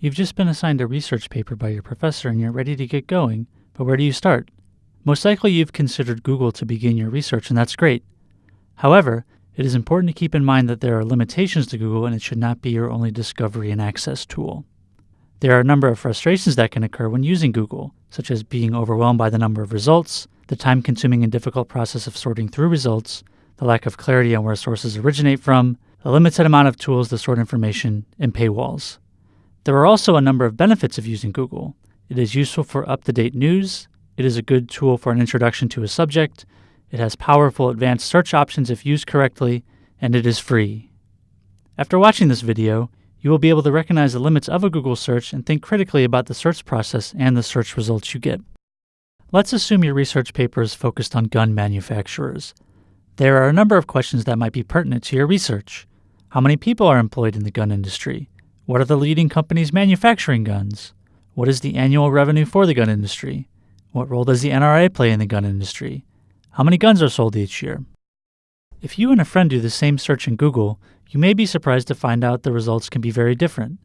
You've just been assigned a research paper by your professor and you're ready to get going, but where do you start? Most likely you've considered Google to begin your research, and that's great. However, it is important to keep in mind that there are limitations to Google and it should not be your only discovery and access tool. There are a number of frustrations that can occur when using Google, such as being overwhelmed by the number of results, the time consuming and difficult process of sorting through results, the lack of clarity on where sources originate from, the limited amount of tools to sort information, and paywalls. There are also a number of benefits of using Google. It is useful for up to date news, it is a good tool for an introduction to a subject, it has powerful advanced search options if used correctly, and it is free. After watching this video, you will be able to recognize the limits of a Google search and think critically about the search process and the search results you get. Let's assume your research paper is focused on gun manufacturers. There are a number of questions that might be pertinent to your research. How many people are employed in the gun industry? What are the leading companies manufacturing guns? What is the annual revenue for the gun industry? What role does the NRA play in the gun industry? How many guns are sold each year? If you and a friend do the same search in Google, you may be surprised to find out the results can be very different.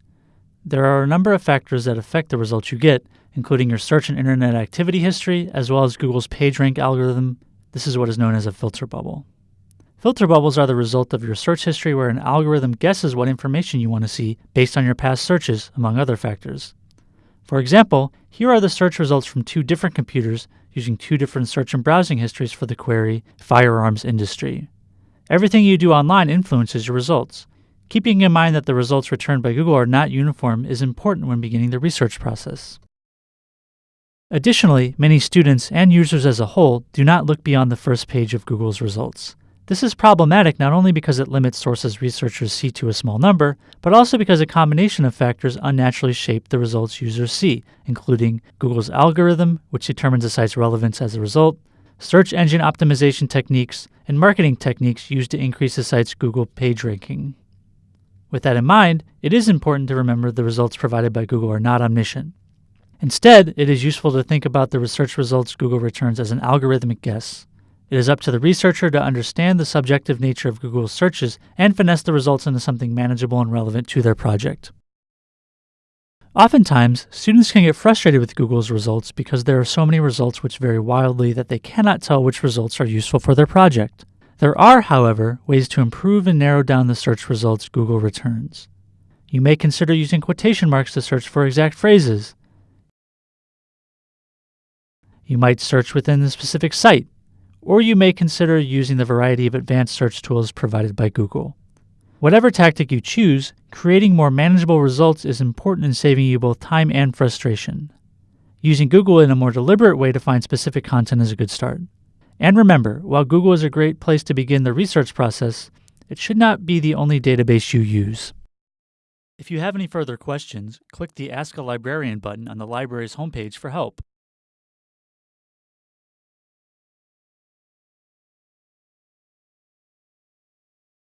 There are a number of factors that affect the results you get, including your search and internet activity history, as well as Google's PageRank algorithm. This is what is known as a filter bubble. Filter bubbles are the result of your search history where an algorithm guesses what information you want to see based on your past searches, among other factors. For example, here are the search results from two different computers using two different search and browsing histories for the query firearms industry. Everything you do online influences your results. Keeping in mind that the results returned by Google are not uniform is important when beginning the research process. Additionally, many students and users as a whole do not look beyond the first page of Google's results. This is problematic not only because it limits sources researchers see to a small number, but also because a combination of factors unnaturally shape the results users see, including Google's algorithm, which determines a site's relevance as a result, search engine optimization techniques, and marketing techniques used to increase a site's Google page ranking. With that in mind, it is important to remember the results provided by Google are not omniscient. Instead, it is useful to think about the research results Google returns as an algorithmic guess. It is up to the researcher to understand the subjective nature of Google's searches and finesse the results into something manageable and relevant to their project. Oftentimes, students can get frustrated with Google's results because there are so many results which vary wildly that they cannot tell which results are useful for their project. There are, however, ways to improve and narrow down the search results Google returns. You may consider using quotation marks to search for exact phrases. You might search within a specific site, or you may consider using the variety of advanced search tools provided by Google. Whatever tactic you choose, creating more manageable results is important in saving you both time and frustration. Using Google in a more deliberate way to find specific content is a good start. And remember, while Google is a great place to begin the research process, it should not be the only database you use. If you have any further questions, click the Ask a Librarian button on the library's homepage for help.